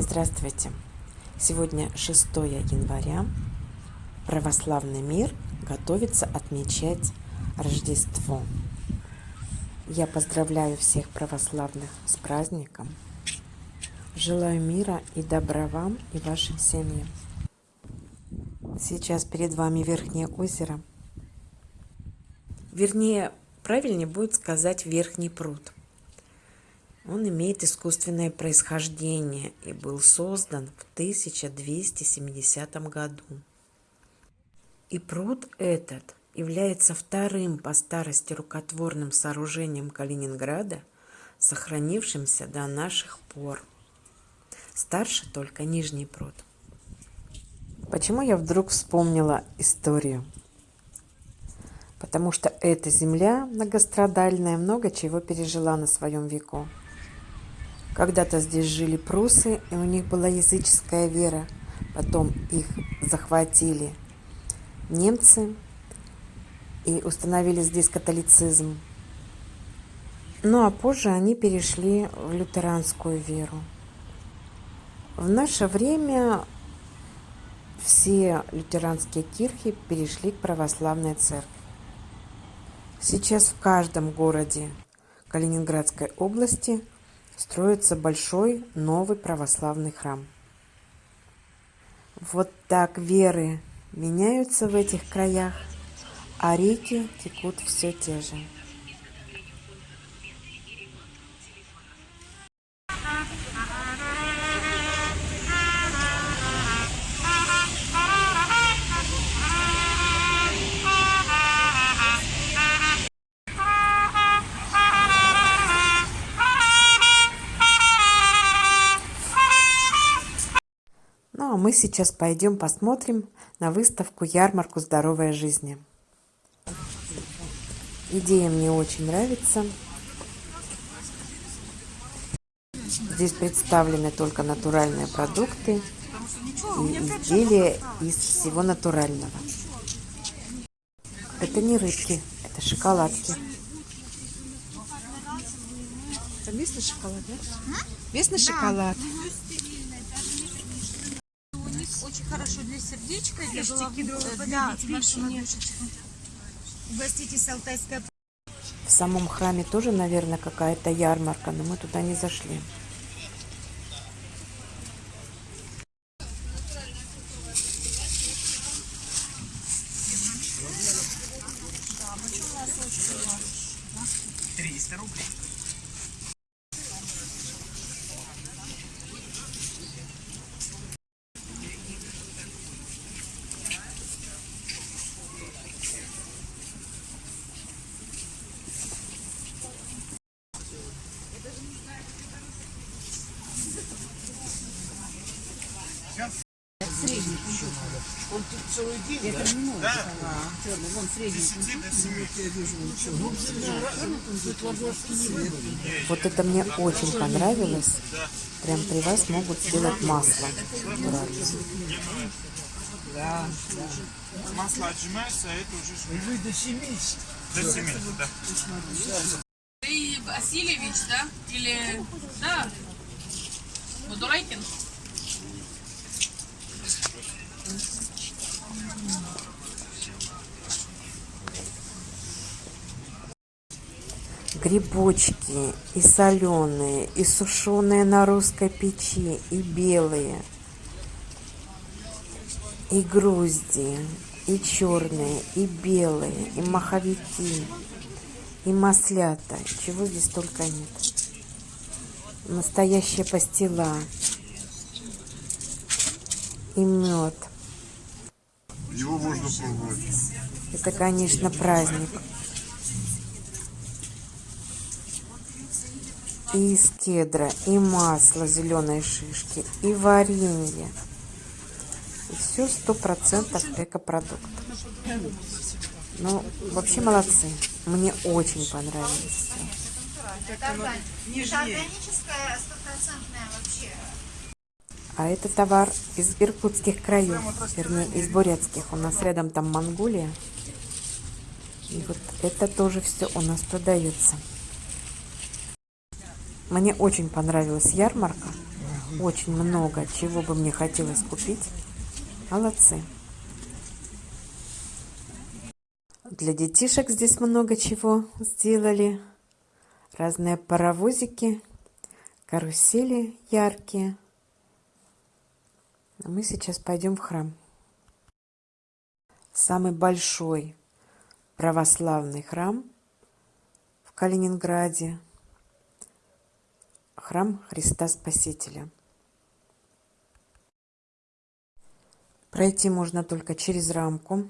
Здравствуйте! Сегодня 6 января. Православный мир готовится отмечать Рождество. Я поздравляю всех православных с праздником. Желаю мира и добра вам и вашим семьям. Сейчас перед вами Верхнее озеро. Вернее, правильнее будет сказать Верхний пруд – он имеет искусственное происхождение и был создан в 1270 году. И пруд этот является вторым по старости рукотворным сооружением Калининграда, сохранившимся до наших пор. Старше только Нижний пруд. Почему я вдруг вспомнила историю? Потому что эта земля многострадальная много чего пережила на своем веку. Когда-то здесь жили прусы, и у них была языческая вера. Потом их захватили немцы и установили здесь католицизм. Ну а позже они перешли в лютеранскую веру. В наше время все лютеранские кирхи перешли к православной церкви. Сейчас в каждом городе Калининградской области – строится большой новый православный храм. Вот так веры меняются в этих краях, а реки текут все те же. Мы сейчас пойдем посмотрим на выставку «Ярмарку здоровой жизни». Идея мне очень нравится. Здесь представлены только натуральные продукты и изделия из всего натурального. Это не рыбки, это шоколадки. Это местный шоколад, да? Местный шоколад очень хорошо для сердечка, для головы, для. Угоститесь алтайской в самом храме тоже, наверное, какая-то ярмарка, но мы туда не зашли. Триста рублей. Это да? не да. а, черный, вон средний. Вот это мне очень понравилось. Прям при вас могут сделать масло. Да, да. Масло отжимается, а это уже... Вы до 70. До 70, да. Ты Васильевич, да? Или... Да. Будурайкин? Грибочки и соленые, и сушеные на русской печи, и белые, и грузди, и черные, и белые, и маховики, и маслята. Чего здесь только нет. Настоящая пастила. И мед. Его можно пробовать. Это, конечно, праздник. И из кедра, и масло зеленой шишки, и варенье. И все сто процентов экопродукт. Ну, вообще молодцы. Мне очень понравилось. А это товар из иркутских краев, вернее, из бурятских. У нас рядом там Монголия. И вот это тоже все у нас продается. Мне очень понравилась ярмарка. очень много, чего бы мне хотелось купить. Молодцы. Для детишек здесь много чего сделали. Разные паровозики, карусели яркие. А мы сейчас пойдем в храм. Самый большой православный храм в Калининграде. Храм Христа Спасителя. Пройти можно только через рамку.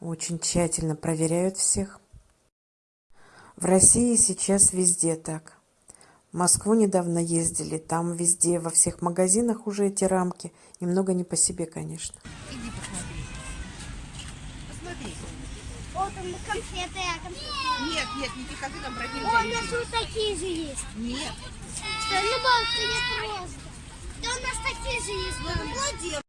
Очень тщательно проверяют всех. В России сейчас везде так. В Москву недавно ездили, там везде, во всех магазинах уже эти рамки. Немного не по себе, конечно. Иди посмотри. Посмотри. О, там конфеты, а конфеты. Нет, нет, не конфеты, там бродили. О, у нас вот такие же есть. Нет. Что, ну, бабушка, не просто. Да у нас такие же есть. Ну, молодец.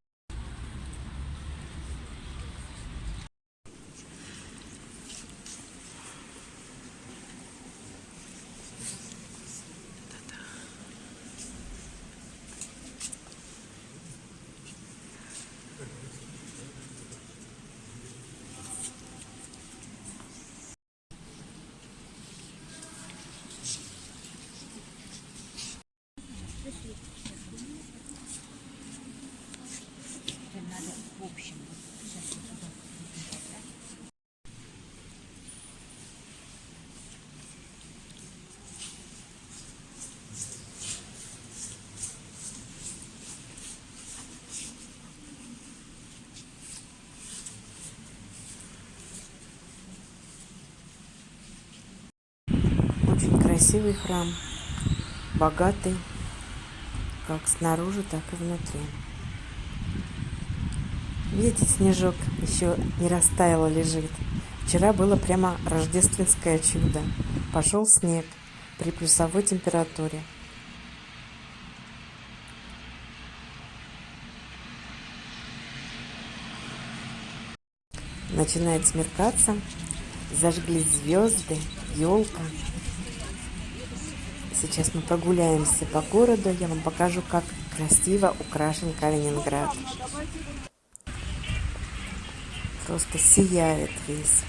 Очень красивый храм, богатый, как снаружи, так и внутри. Видите, снежок еще не растаяло лежит. Вчера было прямо рождественское чудо. Пошел снег при плюсовой температуре. Начинает смеркаться, зажглись звезды, елка. Сейчас мы прогуляемся по городу, я вам покажу, как красиво украшен Калининград. Просто сияет весь.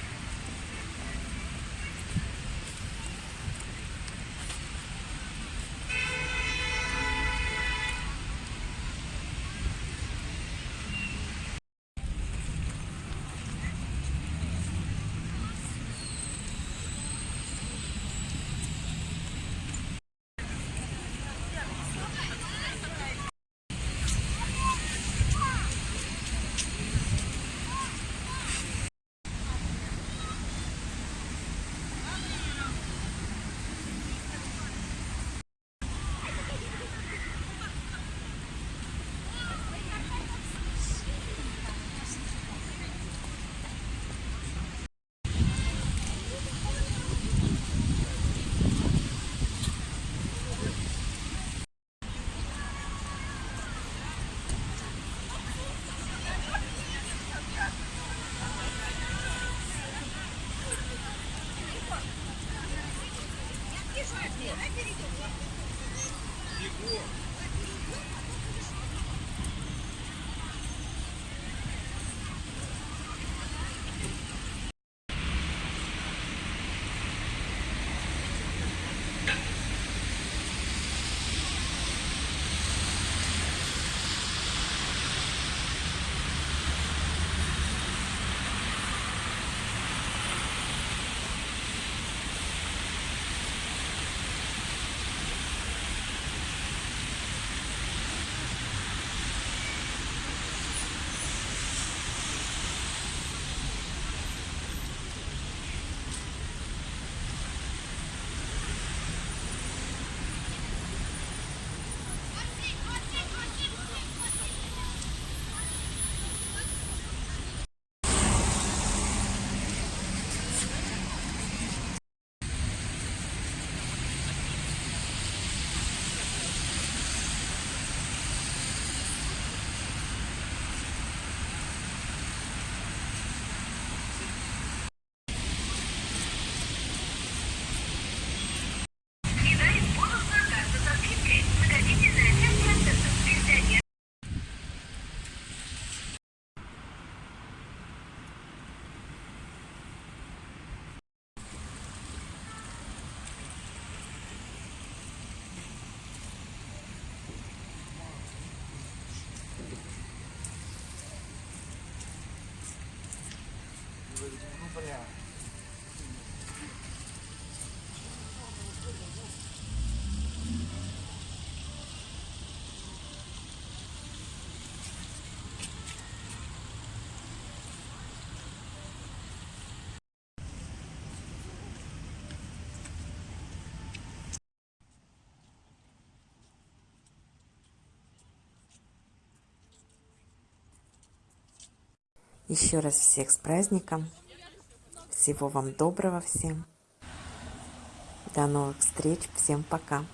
бля. Еще раз всех с праздником. Всего вам доброго всем. До новых встреч. Всем пока.